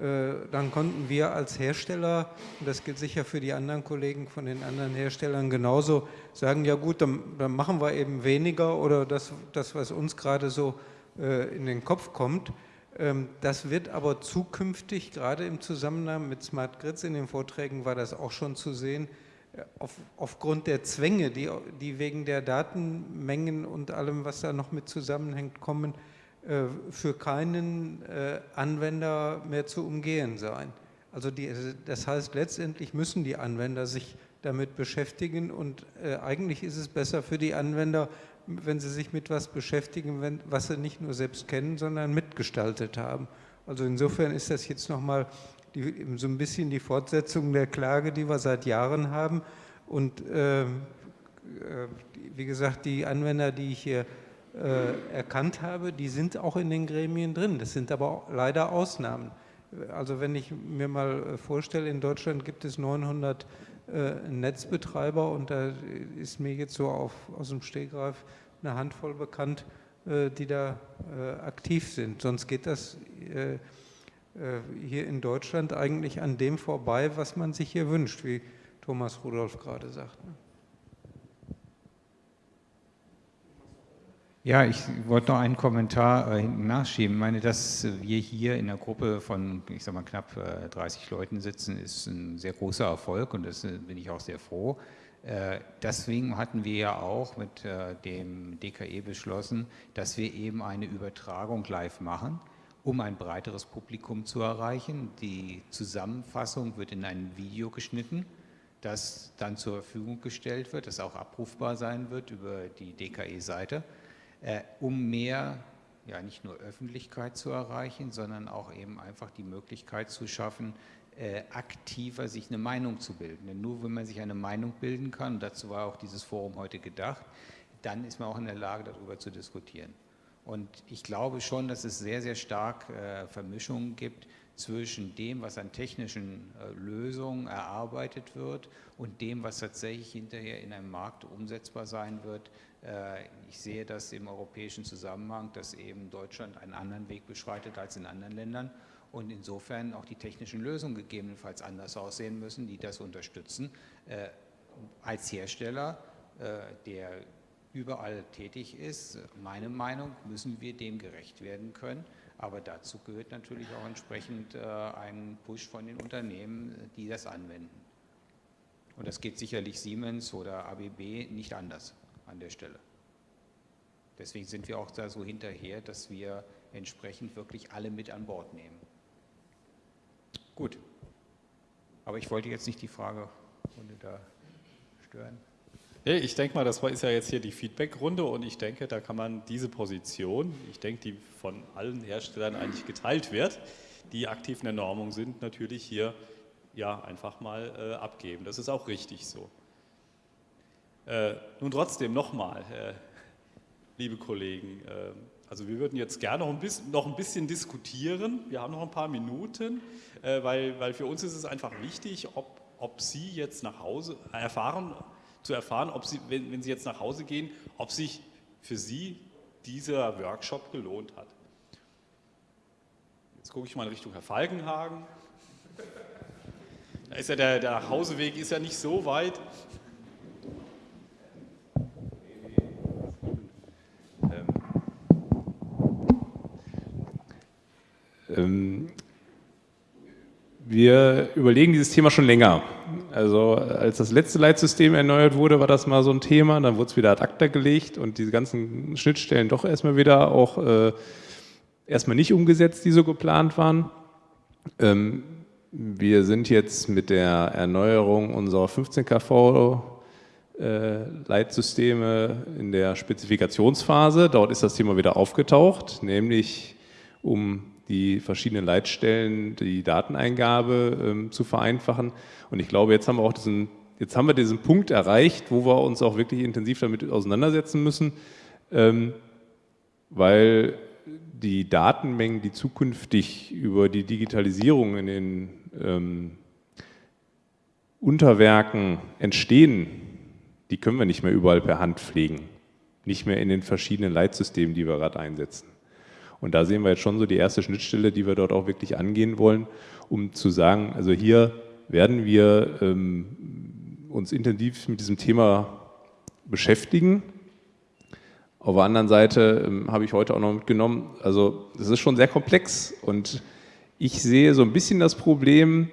Äh, dann konnten wir als Hersteller, und das gilt sicher für die anderen Kollegen von den anderen Herstellern genauso, sagen, ja gut, dann, dann machen wir eben weniger oder das, das was uns gerade so äh, in den Kopf kommt. Ähm, das wird aber zukünftig, gerade im Zusammenhang mit Smart Grids, in den Vorträgen war das auch schon zu sehen, äh, auf, aufgrund der Zwänge, die, die wegen der Datenmengen und allem, was da noch mit zusammenhängt, kommen, für keinen äh, Anwender mehr zu umgehen sein. Also die, das heißt, letztendlich müssen die Anwender sich damit beschäftigen und äh, eigentlich ist es besser für die Anwender, wenn sie sich mit was beschäftigen, wenn, was sie nicht nur selbst kennen, sondern mitgestaltet haben. Also insofern ist das jetzt nochmal so ein bisschen die Fortsetzung der Klage, die wir seit Jahren haben. Und äh, wie gesagt, die Anwender, die ich hier äh, erkannt habe, die sind auch in den Gremien drin. Das sind aber leider Ausnahmen. Also wenn ich mir mal äh, vorstelle, in Deutschland gibt es 900 äh, Netzbetreiber und da ist mir jetzt so auf, aus dem Stegreif eine Handvoll bekannt, äh, die da äh, aktiv sind. Sonst geht das äh, hier in Deutschland eigentlich an dem vorbei, was man sich hier wünscht, wie Thomas Rudolph gerade sagt. Ne? Ja, ich wollte noch einen Kommentar äh, hinten nachschieben. Ich meine, dass wir hier in einer Gruppe von, ich sag mal, knapp äh, 30 Leuten sitzen, ist ein sehr großer Erfolg und das äh, bin ich auch sehr froh. Äh, deswegen hatten wir ja auch mit äh, dem DKE beschlossen, dass wir eben eine Übertragung live machen, um ein breiteres Publikum zu erreichen. Die Zusammenfassung wird in ein Video geschnitten, das dann zur Verfügung gestellt wird, das auch abrufbar sein wird über die DKE-Seite um mehr, ja nicht nur Öffentlichkeit zu erreichen, sondern auch eben einfach die Möglichkeit zu schaffen, äh, aktiver sich eine Meinung zu bilden. Denn nur wenn man sich eine Meinung bilden kann, dazu war auch dieses Forum heute gedacht, dann ist man auch in der Lage, darüber zu diskutieren. Und ich glaube schon, dass es sehr, sehr stark äh, Vermischungen gibt zwischen dem, was an technischen äh, Lösungen erarbeitet wird und dem, was tatsächlich hinterher in einem Markt umsetzbar sein wird. Äh, ich sehe das im europäischen Zusammenhang, dass eben Deutschland einen anderen Weg beschreitet als in anderen Ländern und insofern auch die technischen Lösungen gegebenenfalls anders aussehen müssen, die das unterstützen. Äh, als Hersteller, der überall tätig ist. Meine Meinung, müssen wir dem gerecht werden können. Aber dazu gehört natürlich auch entsprechend äh, ein Push von den Unternehmen, die das anwenden. Und das geht sicherlich Siemens oder ABB nicht anders an der Stelle. Deswegen sind wir auch da so hinterher, dass wir entsprechend wirklich alle mit an Bord nehmen. Gut. Aber ich wollte jetzt nicht die Fragerunde da stören. Ich denke mal, das ist ja jetzt hier die Feedback-Runde und ich denke, da kann man diese Position, ich denke, die von allen Herstellern eigentlich geteilt wird, die aktiv in der Normung sind, natürlich hier ja einfach mal äh, abgeben. Das ist auch richtig so. Äh, nun trotzdem nochmal, äh, liebe Kollegen, äh, also wir würden jetzt gerne noch ein, bisschen, noch ein bisschen diskutieren. Wir haben noch ein paar Minuten, äh, weil, weil für uns ist es einfach wichtig, ob, ob Sie jetzt nach Hause erfahren, zu erfahren, ob Sie, wenn, wenn Sie jetzt nach Hause gehen, ob sich für Sie dieser Workshop gelohnt hat. Jetzt gucke ich mal in Richtung Herr Falkenhagen. Da ist ja der, der Nachhauseweg ist ja nicht so weit. Wir überlegen dieses Thema schon länger. Also als das letzte Leitsystem erneuert wurde, war das mal so ein Thema, dann wurde es wieder ad acta gelegt und diese ganzen Schnittstellen doch erstmal wieder auch äh, erstmal nicht umgesetzt, die so geplant waren. Ähm, wir sind jetzt mit der Erneuerung unserer 15 kV äh, Leitsysteme in der Spezifikationsphase. Dort ist das Thema wieder aufgetaucht, nämlich um die verschiedenen Leitstellen, die Dateneingabe ähm, zu vereinfachen. Und ich glaube, jetzt haben wir auch diesen, jetzt haben wir diesen Punkt erreicht, wo wir uns auch wirklich intensiv damit auseinandersetzen müssen, ähm, weil die Datenmengen, die zukünftig über die Digitalisierung in den ähm, Unterwerken entstehen, die können wir nicht mehr überall per Hand pflegen. Nicht mehr in den verschiedenen Leitsystemen, die wir gerade einsetzen. Und da sehen wir jetzt schon so die erste Schnittstelle, die wir dort auch wirklich angehen wollen, um zu sagen, also hier werden wir ähm, uns intensiv mit diesem Thema beschäftigen. Auf der anderen Seite ähm, habe ich heute auch noch mitgenommen, also es ist schon sehr komplex und ich sehe so ein bisschen das Problem,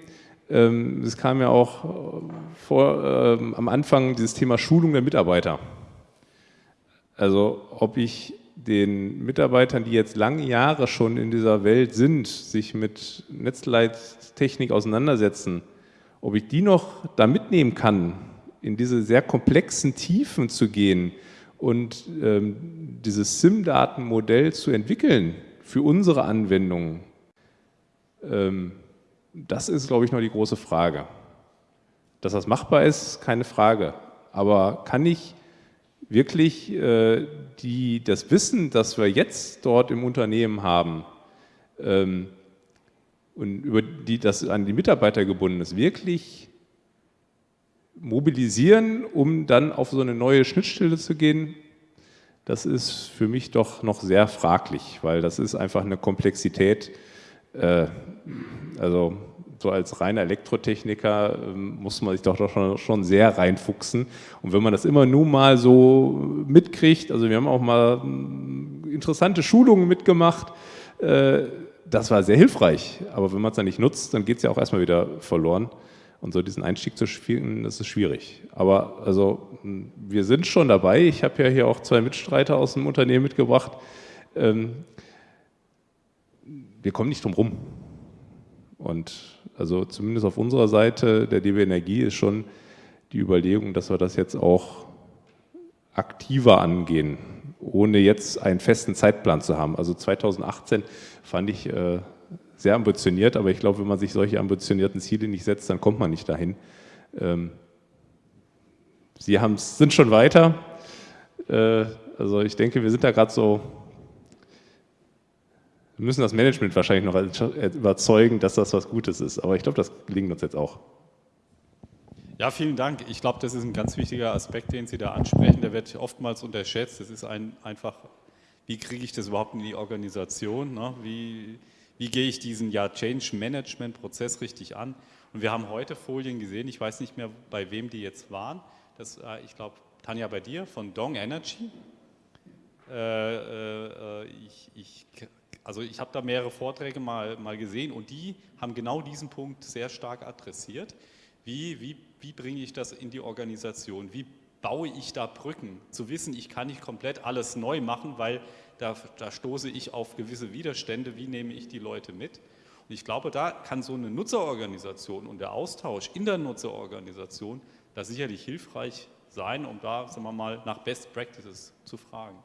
ähm, es kam ja auch vor, ähm, am Anfang dieses Thema Schulung der Mitarbeiter. Also ob ich den Mitarbeitern, die jetzt lange Jahre schon in dieser Welt sind, sich mit Netzleittechnik auseinandersetzen, ob ich die noch da mitnehmen kann, in diese sehr komplexen Tiefen zu gehen und ähm, dieses SIM-Datenmodell zu entwickeln für unsere Anwendungen, ähm, das ist, glaube ich, noch die große Frage. Dass das machbar ist, keine Frage. Aber kann ich wirklich äh, die, das Wissen, das wir jetzt dort im Unternehmen haben ähm, und über die das an die Mitarbeiter gebunden ist, wirklich mobilisieren, um dann auf so eine neue Schnittstelle zu gehen, das ist für mich doch noch sehr fraglich, weil das ist einfach eine Komplexität, äh, also so als reiner Elektrotechniker ähm, muss man sich doch schon, schon sehr reinfuchsen. Und wenn man das immer nur mal so mitkriegt, also wir haben auch mal hm, interessante Schulungen mitgemacht, äh, das war sehr hilfreich. Aber wenn man es dann nicht nutzt, dann geht es ja auch erstmal wieder verloren. Und so diesen Einstieg zu spielen, das ist schwierig. Aber also hm, wir sind schon dabei. Ich habe ja hier auch zwei Mitstreiter aus dem Unternehmen mitgebracht. Ähm, wir kommen nicht drum rum. Und also zumindest auf unserer Seite der DB Energie ist schon die Überlegung, dass wir das jetzt auch aktiver angehen, ohne jetzt einen festen Zeitplan zu haben. Also 2018 fand ich äh, sehr ambitioniert, aber ich glaube, wenn man sich solche ambitionierten Ziele nicht setzt, dann kommt man nicht dahin. Ähm, Sie sind schon weiter. Äh, also ich denke, wir sind da gerade so wir müssen das Management wahrscheinlich noch überzeugen, dass das was Gutes ist. Aber ich glaube, das gelingt uns jetzt auch. Ja, vielen Dank. Ich glaube, das ist ein ganz wichtiger Aspekt, den Sie da ansprechen. Der wird oftmals unterschätzt. Das ist ein, einfach, wie kriege ich das überhaupt in die Organisation? Ne? Wie, wie gehe ich diesen ja, Change-Management-Prozess richtig an? Und wir haben heute Folien gesehen, ich weiß nicht mehr, bei wem die jetzt waren. Das, äh, ich glaube, Tanja, bei dir von Dong Energy. Äh, äh, ich, ich, also ich habe da mehrere Vorträge mal, mal gesehen und die haben genau diesen Punkt sehr stark adressiert. Wie, wie, wie bringe ich das in die Organisation? Wie baue ich da Brücken? Zu wissen, ich kann nicht komplett alles neu machen, weil da, da stoße ich auf gewisse Widerstände. Wie nehme ich die Leute mit? Und ich glaube, da kann so eine Nutzerorganisation und der Austausch in der Nutzerorganisation da sicherlich hilfreich sein, um da, sagen wir mal, nach Best Practices zu fragen.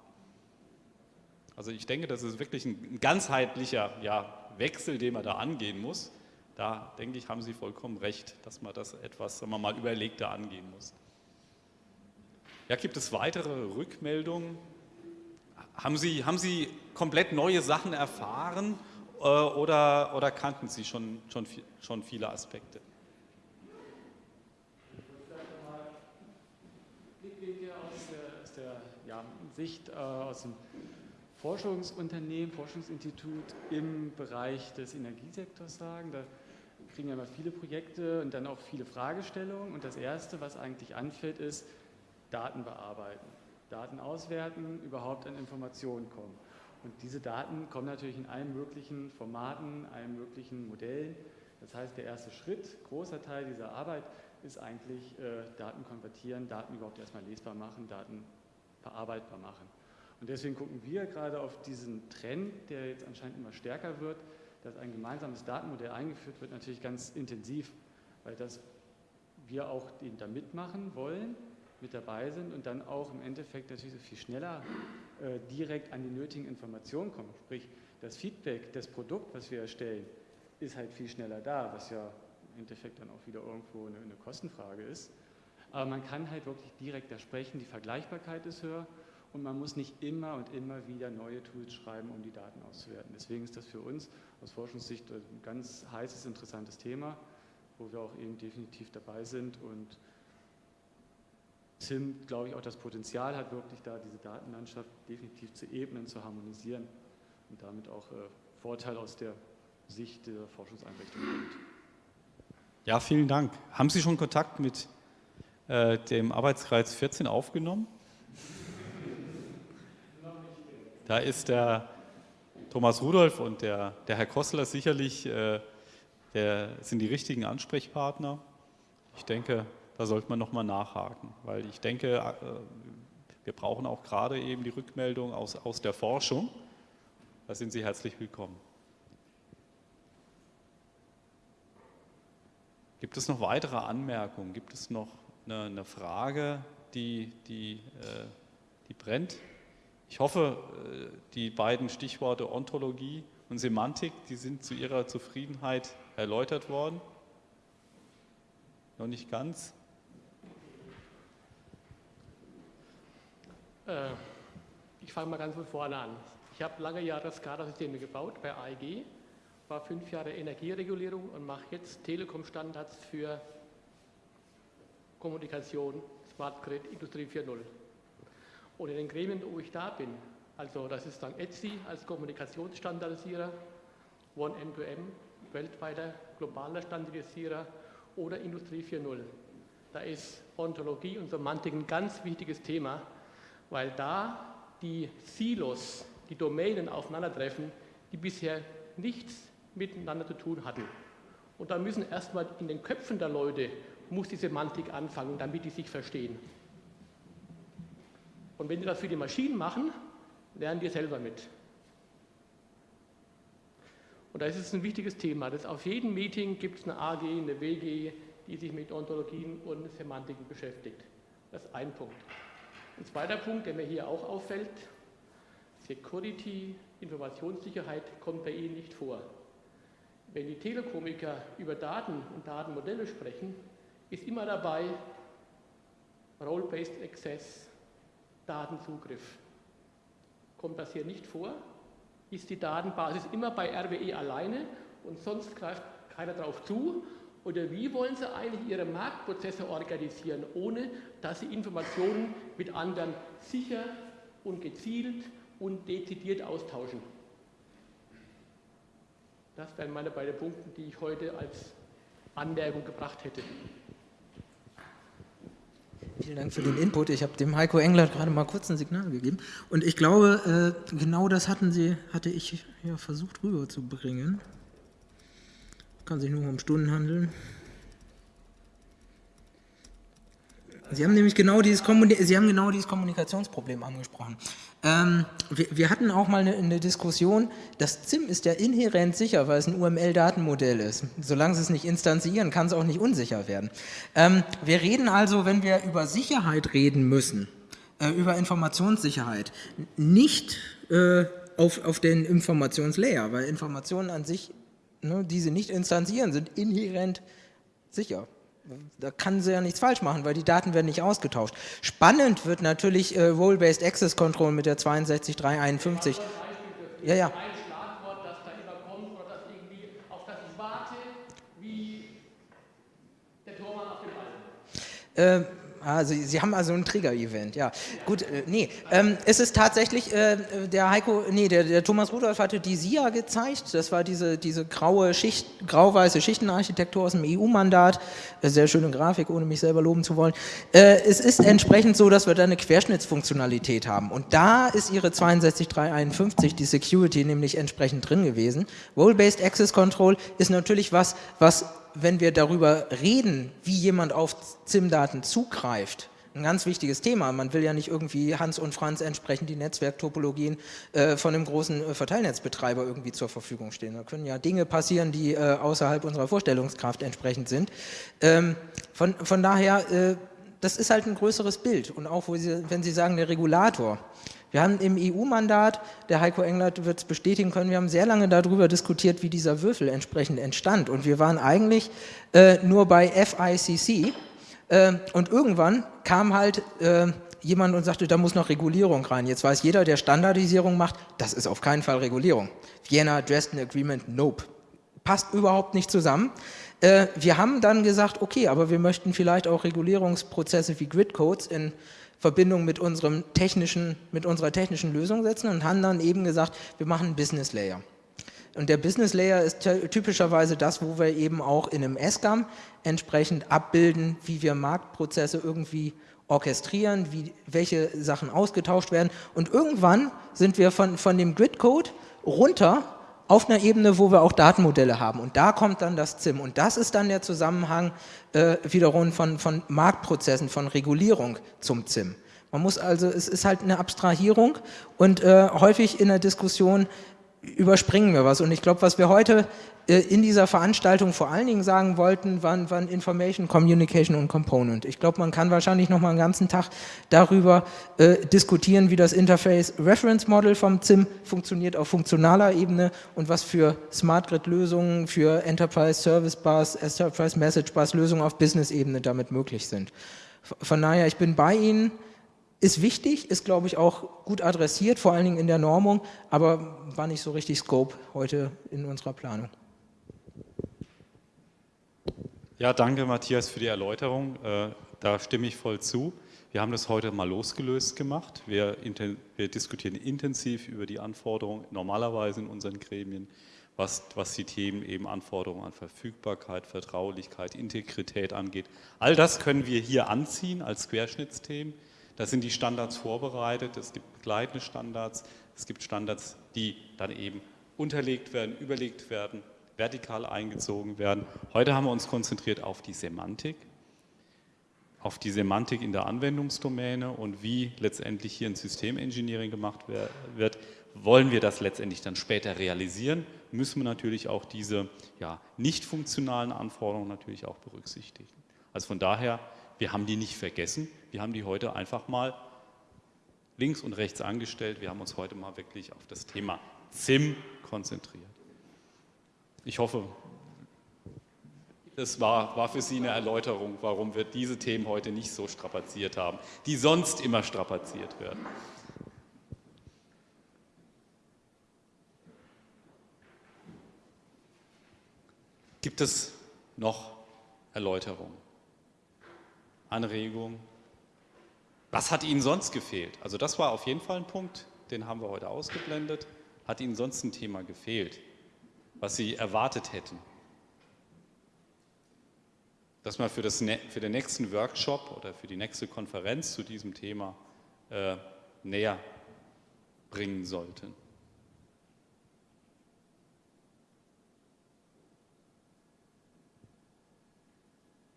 Also ich denke, das ist wirklich ein ganzheitlicher ja, Wechsel, den man da angehen muss. Da denke ich, haben Sie vollkommen recht, dass man das etwas, sagen wir mal, überlegter angehen muss. Ja, gibt es weitere Rückmeldungen? Haben Sie, haben Sie komplett neue Sachen erfahren äh, oder, oder kannten Sie schon, schon, schon viele Aspekte? Blickwinkel aus der, aus der ja, Sicht äh, aus dem Forschungsunternehmen, Forschungsinstitut im Bereich des Energiesektors sagen. Da kriegen wir immer viele Projekte und dann auch viele Fragestellungen. Und das Erste, was eigentlich anfällt, ist Daten bearbeiten, Daten auswerten, überhaupt an Informationen kommen. Und diese Daten kommen natürlich in allen möglichen Formaten, allen möglichen Modellen. Das heißt, der erste Schritt, großer Teil dieser Arbeit, ist eigentlich äh, Daten konvertieren, Daten überhaupt erstmal lesbar machen, Daten verarbeitbar machen. Und deswegen gucken wir gerade auf diesen Trend, der jetzt anscheinend immer stärker wird, dass ein gemeinsames Datenmodell eingeführt wird, natürlich ganz intensiv, weil das wir auch den da mitmachen wollen, mit dabei sind und dann auch im Endeffekt natürlich so viel schneller äh, direkt an die nötigen Informationen kommen. Sprich, das Feedback, das Produkt, was wir erstellen, ist halt viel schneller da, was ja im Endeffekt dann auch wieder irgendwo eine, eine Kostenfrage ist. Aber man kann halt wirklich direkt da sprechen, die Vergleichbarkeit ist höher und man muss nicht immer und immer wieder neue Tools schreiben, um die Daten auszuwerten. Deswegen ist das für uns aus Forschungssicht ein ganz heißes, interessantes Thema, wo wir auch eben definitiv dabei sind und Tim, glaube ich, auch das Potenzial hat, wirklich da diese Datenlandschaft definitiv zu ebnen, zu harmonisieren und damit auch äh, Vorteil aus der Sicht der Forschungseinrichtung. Ja, vielen Dank. Haben Sie schon Kontakt mit äh, dem Arbeitskreis 14 aufgenommen? Da ist der Thomas Rudolph und der, der Herr Kossler sicherlich äh, der, sind die richtigen Ansprechpartner. Ich denke, da sollte man nochmal nachhaken, weil ich denke, äh, wir brauchen auch gerade eben die Rückmeldung aus, aus der Forschung. Da sind Sie herzlich willkommen. Gibt es noch weitere Anmerkungen? Gibt es noch eine, eine Frage, die, die, äh, die brennt? Ich hoffe, äh, die beiden Stichworte Ontologie und Semantik, die sind zu Ihrer Zufriedenheit erläutert worden. Noch nicht ganz. Äh, ich fange mal ganz von vorne an. Ich habe lange Jahre SCADA-Systeme gebaut bei AEG, war fünf Jahre Energieregulierung und mache jetzt Telekom-Standards für Kommunikation, Smart Grid, Industrie 4.0. Und in den Gremien, wo ich da bin, also das ist dann ETSI als Kommunikationsstandardisierer, OneM2M, weltweiter globaler Standardisierer oder Industrie 4.0. Da ist Ontologie und Semantik ein ganz wichtiges Thema, weil da die Silos, die Domänen aufeinandertreffen, die bisher nichts miteinander zu tun hatten. Und da müssen erstmal in den Köpfen der Leute, muss die Semantik anfangen, damit die sich verstehen. Und wenn die das für die Maschinen machen, lernen die selber mit. Und da ist es ein wichtiges Thema. Das auf jedem Meeting gibt es eine AG, eine WG, die sich mit Ontologien und Semantiken beschäftigt. Das ist ein Punkt. Ein zweiter Punkt, der mir hier auch auffällt, Security, Informationssicherheit kommt bei Ihnen nicht vor. Wenn die Telekomiker über Daten und Datenmodelle sprechen, ist immer dabei Role-Based Access, Datenzugriff. Kommt das hier nicht vor? Ist die Datenbasis immer bei RWE alleine und sonst greift keiner darauf zu oder wie wollen Sie eigentlich Ihre Marktprozesse organisieren, ohne dass Sie Informationen mit anderen sicher und gezielt und dezidiert austauschen? Das wären meine beiden Punkte, die ich heute als Anmerkung gebracht hätte. Vielen Dank für den Input. Ich habe dem Heiko Engler gerade mal kurz ein Signal gegeben. Und ich glaube, äh, genau das hatten Sie, hatte ich ja versucht rüberzubringen. Kann sich nur um Stunden handeln. Sie haben nämlich genau dieses, Sie haben genau dieses Kommunikationsproblem angesprochen. Ähm, wir, wir, hatten auch mal eine, eine, Diskussion, das ZIM ist ja inhärent sicher, weil es ein UML-Datenmodell ist. Solange Sie es nicht instanzieren, kann es auch nicht unsicher werden. Ähm, wir reden also, wenn wir über Sicherheit reden müssen, äh, über Informationssicherheit, nicht äh, auf, auf den Informationslayer, weil Informationen an sich, ne, die Sie nicht instanzieren, sind inhärent sicher da kann sie ja nichts falsch machen, weil die Daten werden nicht ausgetauscht. Spannend wird natürlich äh, Role-Based Access Control mit der 62351. Ja, ja. Äh, Ah, Sie, Sie haben also ein Trigger-Event, ja. Gut, äh, nee, ähm, es ist tatsächlich, äh, der Heiko, nee, der, der, Thomas Rudolph hatte die SIA gezeigt, das war diese, diese graue Schicht, grau-weiße Schichtenarchitektur aus dem EU-Mandat, äh, sehr schöne Grafik, ohne mich selber loben zu wollen. Äh, es ist entsprechend so, dass wir da eine Querschnittsfunktionalität haben und da ist Ihre 62351, die Security, nämlich entsprechend drin gewesen. Role-Based Access Control ist natürlich was, was wenn wir darüber reden, wie jemand auf ZIM-Daten zugreift, ein ganz wichtiges Thema. Man will ja nicht irgendwie Hans und Franz entsprechend die Netzwerktopologien äh, von einem großen äh, Verteilnetzbetreiber irgendwie zur Verfügung stehen. Da können ja Dinge passieren, die äh, außerhalb unserer Vorstellungskraft entsprechend sind. Ähm, von, von daher, äh, das ist halt ein größeres Bild. Und auch, Sie, wenn Sie sagen, der Regulator, wir haben im EU-Mandat, der Heiko Englert wird es bestätigen können, wir haben sehr lange darüber diskutiert, wie dieser Würfel entsprechend entstand. Und wir waren eigentlich äh, nur bei FICC. Äh, und irgendwann kam halt äh, jemand und sagte, da muss noch Regulierung rein. Jetzt weiß jeder, der Standardisierung macht, das ist auf keinen Fall Regulierung. Vienna Dresden Agreement, nope. Passt überhaupt nicht zusammen. Äh, wir haben dann gesagt, okay, aber wir möchten vielleicht auch Regulierungsprozesse wie Gridcodes in Verbindung mit, unserem technischen, mit unserer technischen Lösung setzen und haben dann eben gesagt, wir machen einen Business Layer. Und der Business Layer ist typischerweise das, wo wir eben auch in einem SGAM entsprechend abbilden, wie wir Marktprozesse irgendwie orchestrieren, wie, welche Sachen ausgetauscht werden. Und irgendwann sind wir von, von dem Grid-Code runter auf einer Ebene, wo wir auch Datenmodelle haben. Und da kommt dann das ZIM. Und das ist dann der Zusammenhang äh, wiederum von, von Marktprozessen, von Regulierung zum ZIM. Man muss also, es ist halt eine Abstrahierung und äh, häufig in der Diskussion überspringen wir was. Und ich glaube, was wir heute in dieser Veranstaltung vor allen Dingen sagen wollten, waren, waren Information, Communication und Component. Ich glaube, man kann wahrscheinlich noch mal einen ganzen Tag darüber äh, diskutieren, wie das Interface Reference Model vom ZIM funktioniert auf funktionaler Ebene und was für Smart Grid Lösungen, für Enterprise Service Bus, Enterprise Message Bus Lösungen auf Business Ebene damit möglich sind. Von daher, ich bin bei Ihnen, ist wichtig, ist glaube ich auch gut adressiert, vor allen Dingen in der Normung, aber war nicht so richtig Scope heute in unserer Planung. Ja, danke Matthias für die Erläuterung. Äh, da stimme ich voll zu. Wir haben das heute mal losgelöst gemacht. Wir, wir diskutieren intensiv über die Anforderungen normalerweise in unseren Gremien, was, was die Themen eben Anforderungen an Verfügbarkeit, Vertraulichkeit, Integrität angeht. All das können wir hier anziehen als Querschnittsthemen. Da sind die Standards vorbereitet, es gibt begleitende Standards, es gibt Standards, die dann eben unterlegt werden, überlegt werden, vertikal eingezogen werden. Heute haben wir uns konzentriert auf die Semantik, auf die Semantik in der Anwendungsdomäne und wie letztendlich hier ein Systemengineering gemacht wird. Wollen wir das letztendlich dann später realisieren, müssen wir natürlich auch diese ja, nicht funktionalen Anforderungen natürlich auch berücksichtigen. Also von daher wir haben die nicht vergessen, wir haben die heute einfach mal links und rechts angestellt. Wir haben uns heute mal wirklich auf das Thema ZIM konzentriert. Ich hoffe, das war, war für Sie eine Erläuterung, warum wir diese Themen heute nicht so strapaziert haben, die sonst immer strapaziert werden. Gibt es noch Erläuterungen? Anregung. Was hat Ihnen sonst gefehlt? Also das war auf jeden Fall ein Punkt, den haben wir heute ausgeblendet. Hat Ihnen sonst ein Thema gefehlt, was Sie erwartet hätten? dass wir für, das, für den nächsten Workshop oder für die nächste Konferenz zu diesem Thema äh, näher bringen sollten.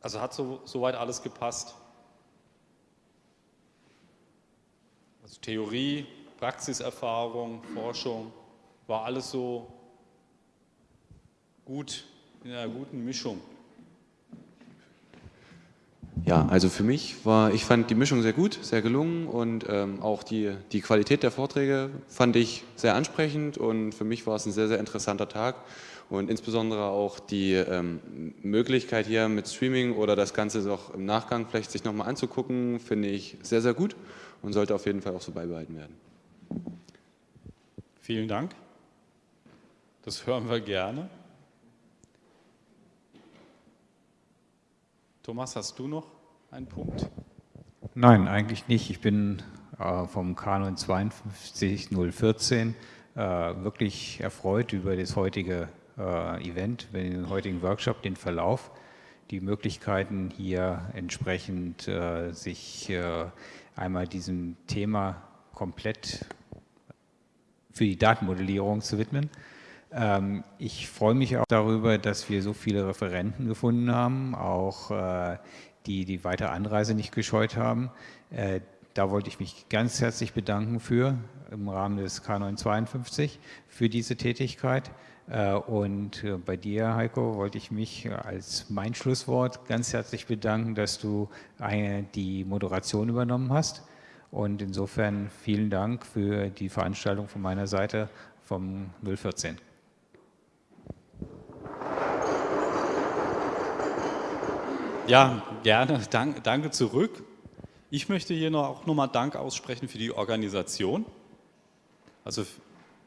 Also hat so, soweit alles gepasst. Also Theorie, Praxiserfahrung, Forschung, war alles so gut, in einer guten Mischung. Ja, also für mich war, ich fand die Mischung sehr gut, sehr gelungen und ähm, auch die, die Qualität der Vorträge fand ich sehr ansprechend und für mich war es ein sehr, sehr interessanter Tag und insbesondere auch die ähm, Möglichkeit hier mit Streaming oder das Ganze auch im Nachgang vielleicht sich nochmal anzugucken, finde ich sehr, sehr gut und sollte auf jeden Fall auch so beibehalten werden. Vielen Dank. Das hören wir gerne. Thomas, hast du noch einen Punkt? Nein, eigentlich nicht. Ich bin äh, vom Kanon 52014 äh, wirklich erfreut über das heutige äh, Event, den heutigen Workshop, den Verlauf, die Möglichkeiten hier entsprechend äh, sich äh, einmal diesem Thema komplett für die Datenmodellierung zu widmen. Ähm, ich freue mich auch darüber, dass wir so viele Referenten gefunden haben, auch äh, die die weitere Anreise nicht gescheut haben. Äh, da wollte ich mich ganz herzlich bedanken für, im Rahmen des K952, für diese Tätigkeit. Äh, und bei dir, Heiko, wollte ich mich als mein Schlusswort ganz herzlich bedanken, dass du die Moderation übernommen hast. Und insofern vielen Dank für die Veranstaltung von meiner Seite vom 014. Ja, gerne. Dank, danke zurück. Ich möchte hier noch, auch nochmal Dank aussprechen für die Organisation, also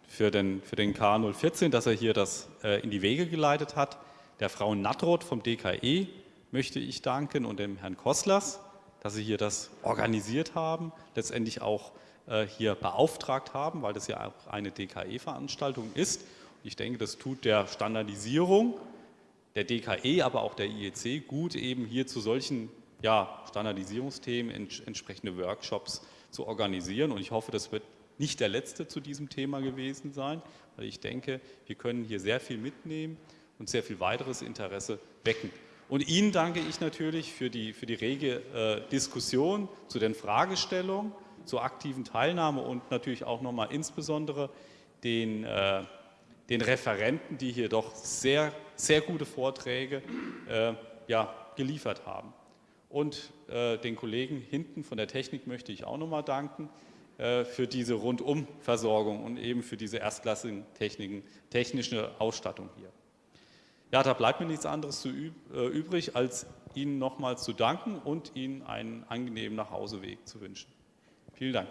für den, für den K014, dass er hier das äh, in die Wege geleitet hat. Der Frau Nattroth vom DKE möchte ich danken und dem Herrn Kosslers, dass sie hier das organisiert haben, letztendlich auch äh, hier beauftragt haben, weil das ja auch eine DKE-Veranstaltung ist. Ich denke, das tut der Standardisierung der DKE, aber auch der IEC gut eben hier zu solchen ja, Standardisierungsthemen ents entsprechende Workshops zu organisieren. Und ich hoffe, das wird nicht der letzte zu diesem Thema gewesen sein, weil ich denke, wir können hier sehr viel mitnehmen und sehr viel weiteres Interesse wecken. Und Ihnen danke ich natürlich für die, für die rege äh, Diskussion zu den Fragestellungen, zur aktiven Teilnahme und natürlich auch nochmal insbesondere den äh, den Referenten, die hier doch sehr, sehr gute Vorträge äh, ja, geliefert haben. Und äh, den Kollegen hinten von der Technik möchte ich auch nochmal danken äh, für diese Rundumversorgung und eben für diese erstklassigen Techniken, technische Ausstattung hier. Ja, da bleibt mir nichts anderes zu üb äh, übrig, als Ihnen nochmals zu danken und Ihnen einen angenehmen Nachhauseweg zu wünschen. Vielen Dank.